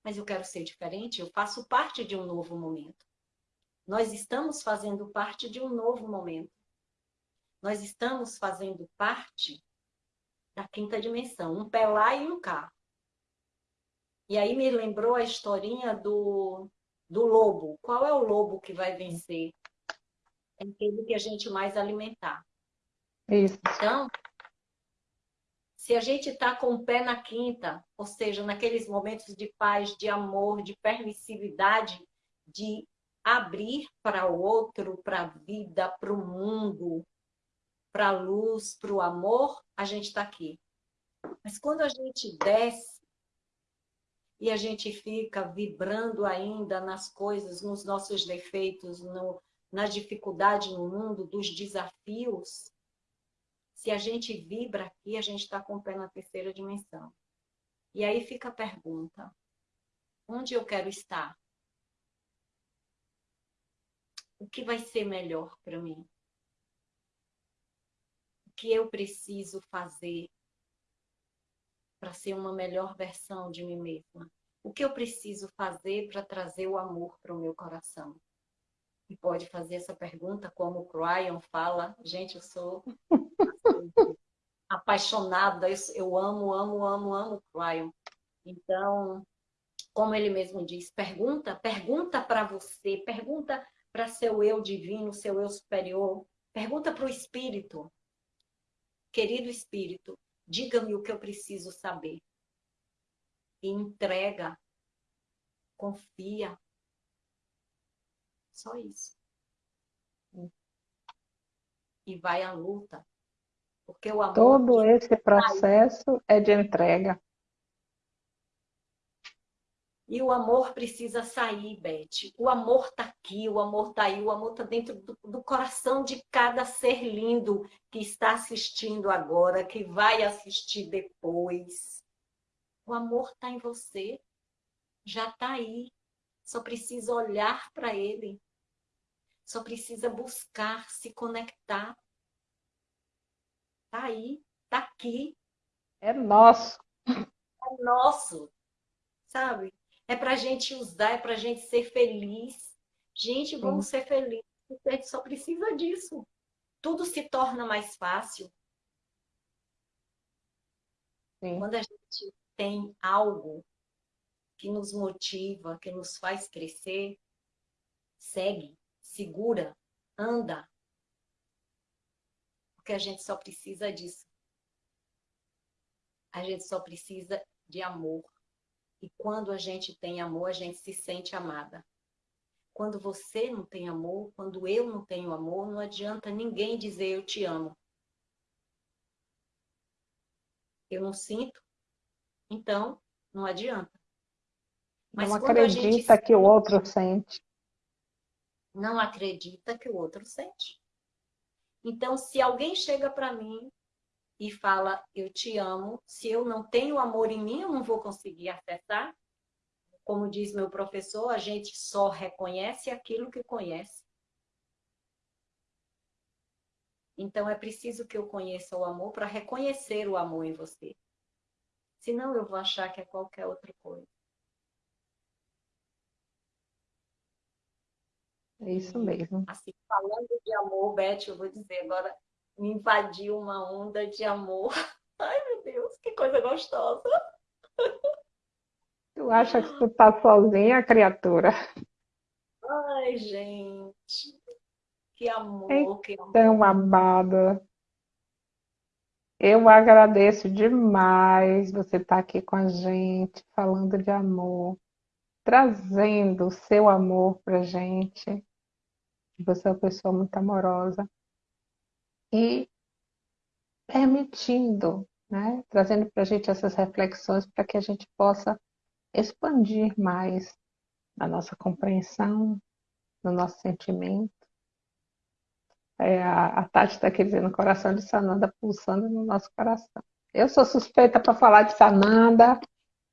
mas eu quero ser diferente, eu faço parte de um novo momento. Nós estamos fazendo parte de um novo momento. Nós estamos fazendo parte da quinta dimensão, um pé lá e um cá. E aí me lembrou a historinha do, do lobo. Qual é o lobo que vai vencer? É aquele que a gente mais alimentar. Isso. Então, se a gente está com o pé na quinta, ou seja, naqueles momentos de paz, de amor, de permissividade, de abrir para o outro, para a vida, para o mundo, para a luz, para o amor, a gente está aqui. Mas quando a gente desce e a gente fica vibrando ainda nas coisas, nos nossos defeitos, no, na dificuldade no mundo, dos desafios, se a gente vibra aqui, a gente está com o pé na terceira dimensão. E aí fica a pergunta: onde eu quero estar? o que vai ser melhor para mim? O que eu preciso fazer para ser uma melhor versão de mim mesma? O que eu preciso fazer para trazer o amor para o meu coração? E pode fazer essa pergunta como o Cryon fala. Gente, eu sou apaixonada, eu amo, amo, amo, amo Cryon. Então, como ele mesmo diz, pergunta, pergunta para você, pergunta para seu eu divino, seu eu superior. Pergunta para o espírito. Querido espírito, diga-me o que eu preciso saber. E entrega confia. Só isso. E vai à luta. Porque o amor. Todo esse processo é de entrega. E o amor precisa sair, Beth. O amor está aqui, o amor está aí, o amor está dentro do, do, coração de cada ser lindo que está assistindo agora, que vai assistir depois. O amor está em você, já está aí. Só precisa olhar para ele. Só precisa buscar, se conectar. Está aí, está aqui. É nosso. É nosso, sabe? é para a gente usar, é para a gente ser feliz. Gente, vamos Sim. ser felizes, a gente só precisa disso. Tudo se torna mais fácil. Sim. Quando a gente tem algo que nos motiva, que nos faz crescer, segue, segura, anda. Porque a gente só precisa disso. A gente só precisa de amor. E quando a gente tem amor, a gente se sente amada. Quando você não tem amor, quando eu não tenho amor, não adianta ninguém dizer eu te amo. Eu não sinto, então não adianta. Mas não acredita que o outro sente. Não acredita que o outro sente. Então, se alguém chega para mim e fala eu te amo, se eu não tenho amor em mim, eu não vou conseguir acessar. Como diz meu professor, a gente só reconhece aquilo que conhece. Então é preciso que eu conheça o amor para reconhecer o amor em você. Senão eu vou achar que é qualquer outra coisa. É isso mesmo. Assim, falando de amor, Beth, eu vou dizer agora, me invadiu uma onda de amor. Ai, meu Deus, que coisa gostosa. Tu acha que tu tá sozinha, criatura? Ai, gente. Que amor, então, que amor. Tão amada. Eu agradeço demais você estar tá aqui com a gente, falando de amor, trazendo o seu amor pra gente. Você é uma pessoa muito amorosa e permitindo, né, trazendo para a gente essas reflexões para que a gente possa expandir mais a nossa compreensão, no nosso sentimento. É, a, a Tati está aqui dizendo, o coração de Sananda pulsando no nosso coração. Eu sou suspeita para falar de Sananda,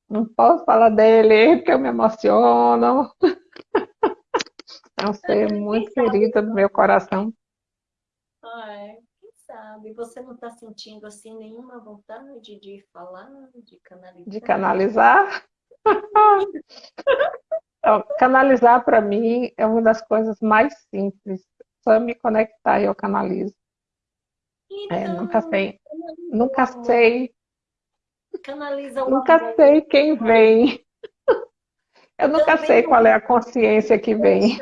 não posso falar dele porque eu me emociono. É um ser muito querido do meu coração. Ai, sabe? Você não está sentindo assim nenhuma vontade de falar, de canalizar? De canalizar? então, canalizar para mim é uma das coisas mais simples. Só me conectar e eu canalizo. Então, é, nunca sei, nunca sei, canaliza o nunca sei quem vem. Eu nunca Também sei qual é a consciência que vem.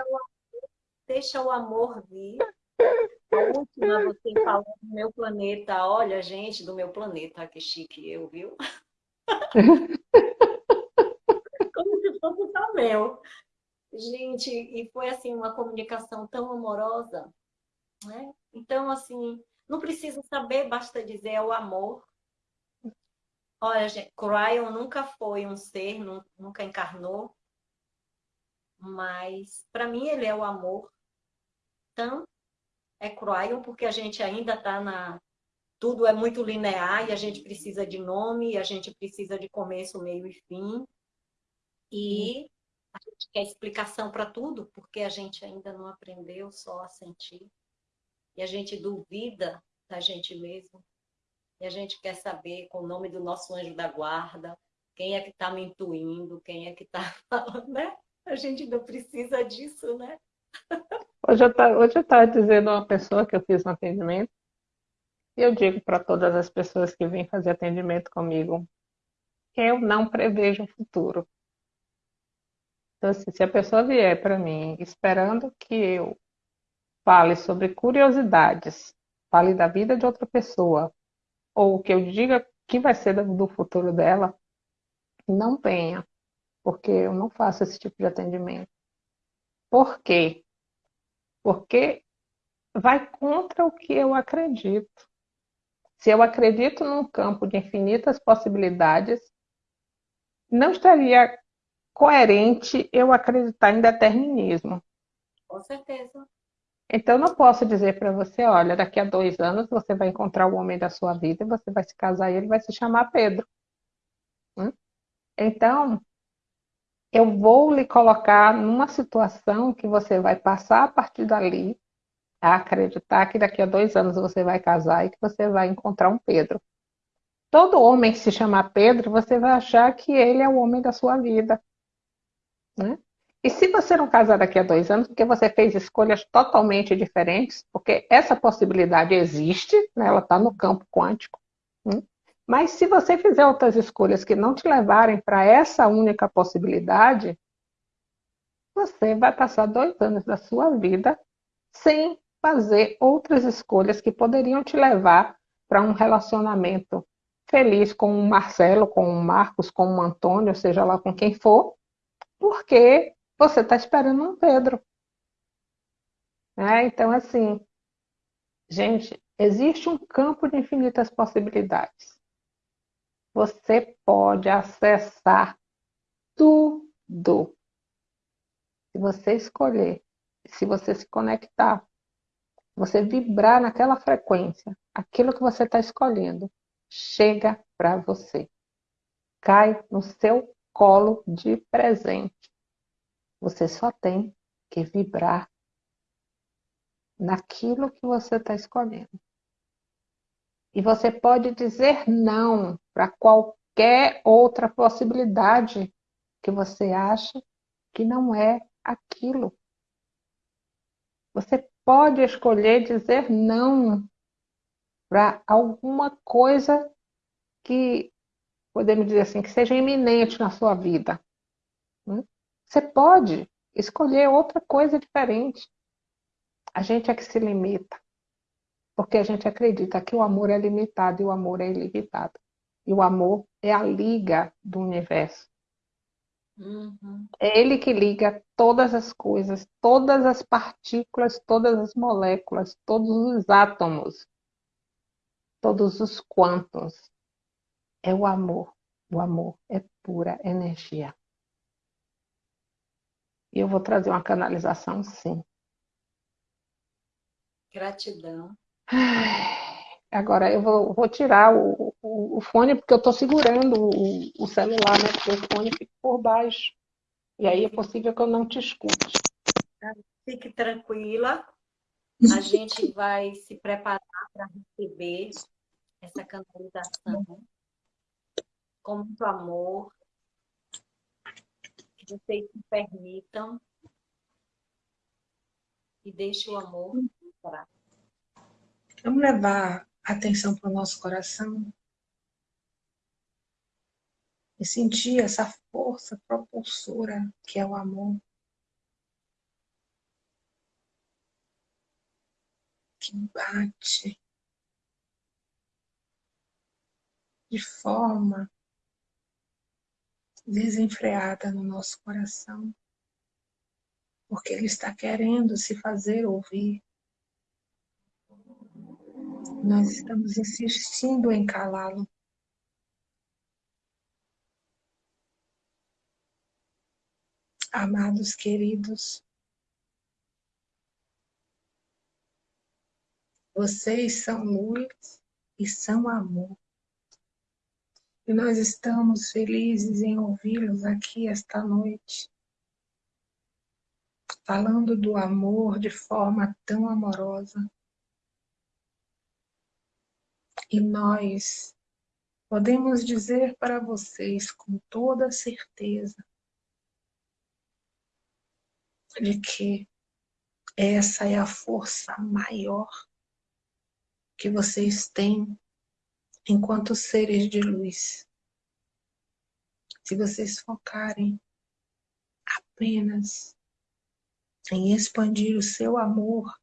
Deixa o, o amor vir. A última, você falou do meu planeta. Olha, gente, do meu planeta. Que chique eu, viu? Como se fosse só meu. Gente, e foi assim, uma comunicação tão amorosa. Né? Então, assim, não precisa saber, basta dizer é o amor. Olha, gente, Cryon nunca foi um ser, nunca encarnou, mas para mim ele é o amor. É Croyon, porque a gente ainda está na. Tudo é muito linear e a gente precisa de nome, a gente precisa de começo, meio e fim. E a gente quer explicação para tudo, porque a gente ainda não aprendeu só a sentir. E a gente duvida da gente mesmo. E a gente quer saber com o nome do nosso anjo da guarda, quem é que está me intuindo, quem é que está falando, né? A gente não precisa disso, né? Hoje eu estava dizendo a uma pessoa que eu fiz um atendimento, e eu digo para todas as pessoas que vêm fazer atendimento comigo, que eu não prevejo o futuro. Então, assim, se a pessoa vier para mim esperando que eu fale sobre curiosidades, fale da vida de outra pessoa, ou que eu diga que vai ser do futuro dela, não venha. porque eu não faço esse tipo de atendimento. Por quê? Porque vai contra o que eu acredito. Se eu acredito num campo de infinitas possibilidades, não estaria coerente eu acreditar em determinismo. Com certeza. Então, não posso dizer para você, olha, daqui a dois anos você vai encontrar o homem da sua vida e você vai se casar e ele vai se chamar Pedro. Hum? Então, eu vou lhe colocar numa situação que você vai passar a partir dali a acreditar que daqui a dois anos você vai casar e que você vai encontrar um Pedro. Todo homem que se chamar Pedro, você vai achar que ele é o homem da sua vida. Né? E se você não casar daqui a dois anos, porque você fez escolhas totalmente diferentes, porque essa possibilidade existe, né? ela está no campo quântico. Né? Mas se você fizer outras escolhas que não te levarem para essa única possibilidade, você vai passar dois anos da sua vida sem fazer outras escolhas que poderiam te levar para um relacionamento feliz com o Marcelo, com o Marcos, com o Antônio, seja lá com quem for, porque você está esperando um Pedro. É, então, assim, gente, existe um campo de infinitas possibilidades. Você pode acessar tudo. Se você escolher, se você se conectar, você vibrar naquela frequência, aquilo que você está escolhendo chega para você. Cai no seu colo de presente. Você só tem que vibrar naquilo que você está escolhendo. E você pode dizer não para qualquer outra possibilidade que você acha que não é aquilo. Você pode escolher dizer não para alguma coisa que, podemos dizer assim, que seja iminente na sua vida. Hum? Você pode escolher outra coisa diferente. A gente é que se limita. Porque a gente acredita que o amor é limitado e o amor é ilimitado. E o amor é a liga do universo. Uhum. É ele que liga todas as coisas, todas as partículas, todas as moléculas, todos os átomos, todos os quantos. É o amor. O amor é pura energia. E eu vou trazer uma canalização, sim. Gratidão. Agora eu vou, vou tirar o, o, o, fone, porque eu estou segurando o, o, celular, né? Porque o fone fica por baixo. E aí é possível que eu não te escute. Fique tranquila. A gente vai se preparar para receber essa canalização com muito amor, vocês se permitam e deixem o amor entrar. Vamos levar atenção para o nosso coração e sentir essa força propulsora que é o amor. Que bate de forma desenfreada no nosso coração, porque Ele está querendo se fazer ouvir. Nós estamos insistindo em calá-lo. Amados queridos, vocês são luz e são amor. E nós estamos felizes em ouvi-los aqui esta noite, falando do amor de forma tão amorosa. E nós podemos dizer para vocês com toda certeza de que essa é a força maior que vocês têm enquanto seres de luz. Se vocês focarem apenas em expandir o seu amor,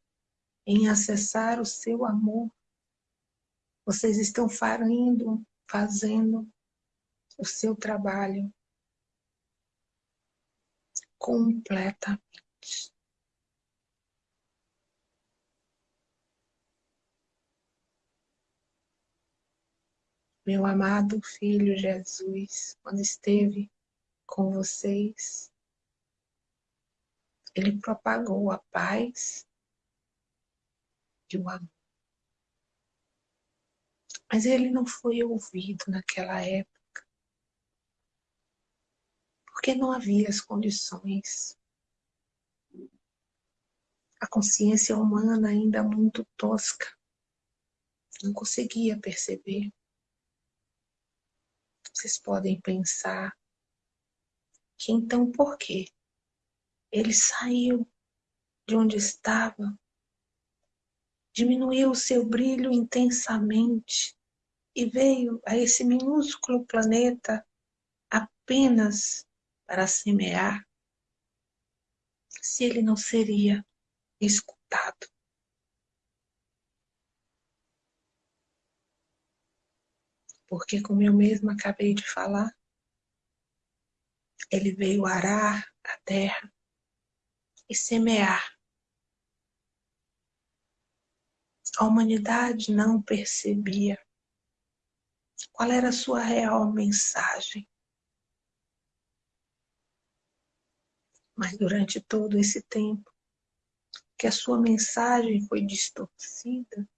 em acessar o seu amor, vocês estão fazendo, fazendo o seu trabalho completamente. Meu amado Filho Jesus, quando esteve com vocês, ele propagou a paz e o amor. Mas ele não foi ouvido naquela época, porque não havia as condições. A consciência humana ainda muito tosca, não conseguia perceber. Vocês podem pensar que então por quê? Ele saiu de onde estava, diminuiu o seu brilho intensamente e veio a esse minúsculo planeta apenas para semear, se ele não seria escutado. Porque, como eu mesma acabei de falar, ele veio arar a terra e semear. A humanidade não percebia qual era a sua real mensagem? Mas durante todo esse tempo que a sua mensagem foi distorcida,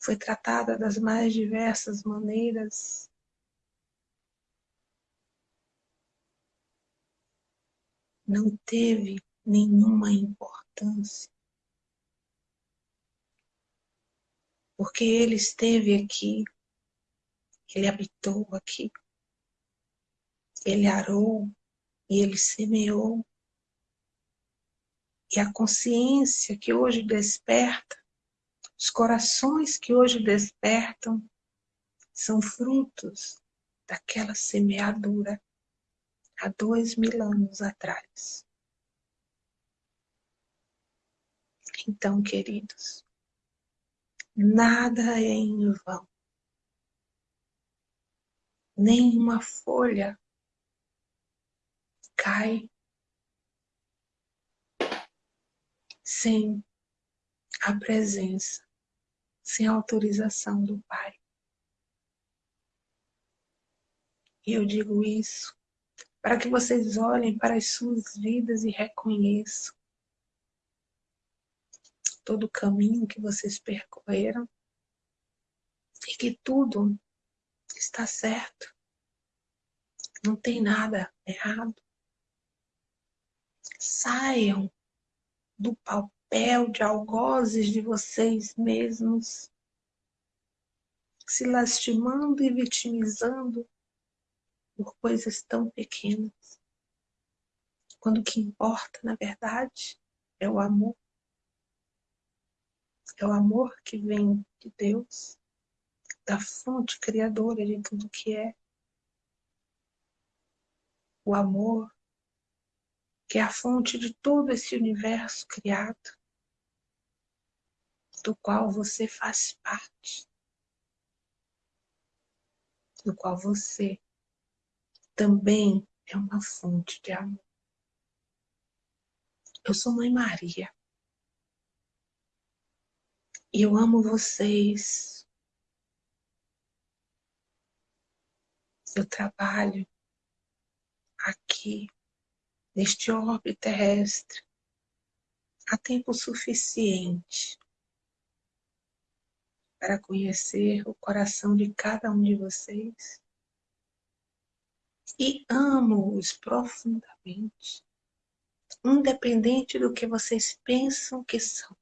foi tratada das mais diversas maneiras, não teve nenhuma importância. Porque ele esteve aqui, ele habitou aqui, ele arou e ele semeou. E a consciência que hoje desperta, os corações que hoje despertam, são frutos daquela semeadura há dois mil anos atrás. Então, queridos, nada é em vão. Nenhuma folha cai sem a presença, sem a autorização do Pai. E eu digo isso para que vocês olhem para as suas vidas e reconheçam todo o caminho que vocês percorreram e que tudo está certo. Não tem nada errado. Saiam do papel de algozes de vocês mesmos, se lastimando e vitimizando por coisas tão pequenas. Quando o que importa, na verdade, é o amor. É o amor que vem de Deus, da fonte criadora de tudo que é. O amor que é a fonte de todo esse universo criado, do qual você faz parte, do qual você também é uma fonte de amor. Eu sou Mãe Maria. Eu amo vocês. Eu trabalho aqui, neste orbe terrestre, há tempo suficiente para conhecer o coração de cada um de vocês e amo-os profundamente, independente do que vocês pensam que são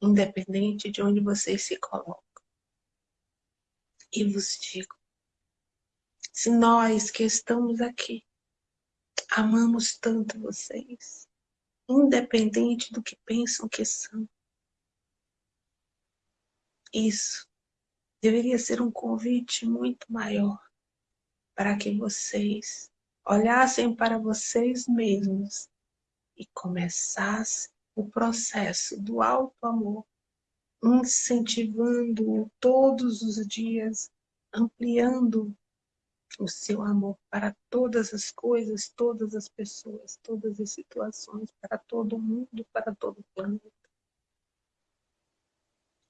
independente de onde vocês se colocam. E vos digo, se nós que estamos aqui amamos tanto vocês, independente do que pensam que são, isso deveria ser um convite muito maior para que vocês olhassem para vocês mesmos e começassem o processo do alto amor, incentivando todos os dias, ampliando o seu amor para todas as coisas, todas as pessoas, todas as situações, para todo mundo, para todo o planeta.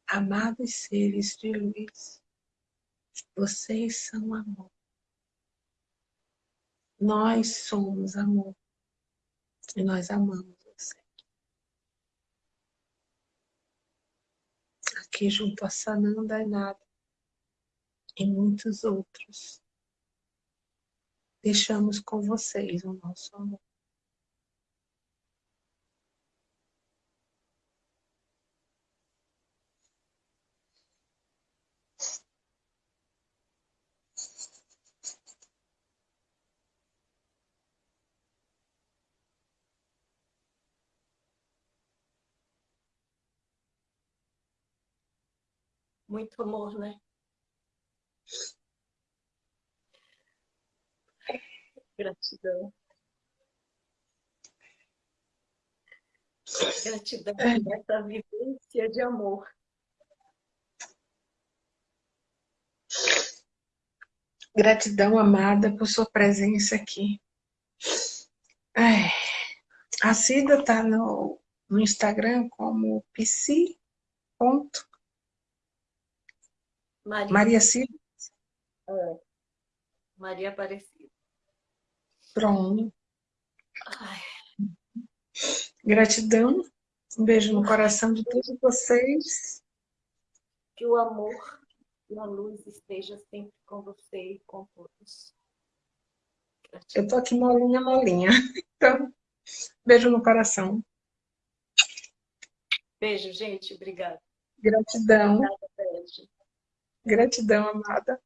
Amados seres de luz, vocês são amor. Nós somos amor. E nós amamos junto a Sananda Nada e muitos outros. Deixamos com vocês o nosso amor. Muito amor, né? Gratidão. Gratidão por essa vivência de amor. Gratidão, amada, por sua presença aqui. Ai, a Cida está no, no Instagram como psi. Maria. Maria Cida. É. Maria Aparecida. Pronto. Ai. Gratidão. Um beijo no coração de todos vocês. Que o amor e a luz esteja sempre com você e com todos. Gratidão. Eu tô aqui molinha, molinha. Então, beijo no coração. Beijo, gente. Obrigada. Gratidão. Gratidão, amada.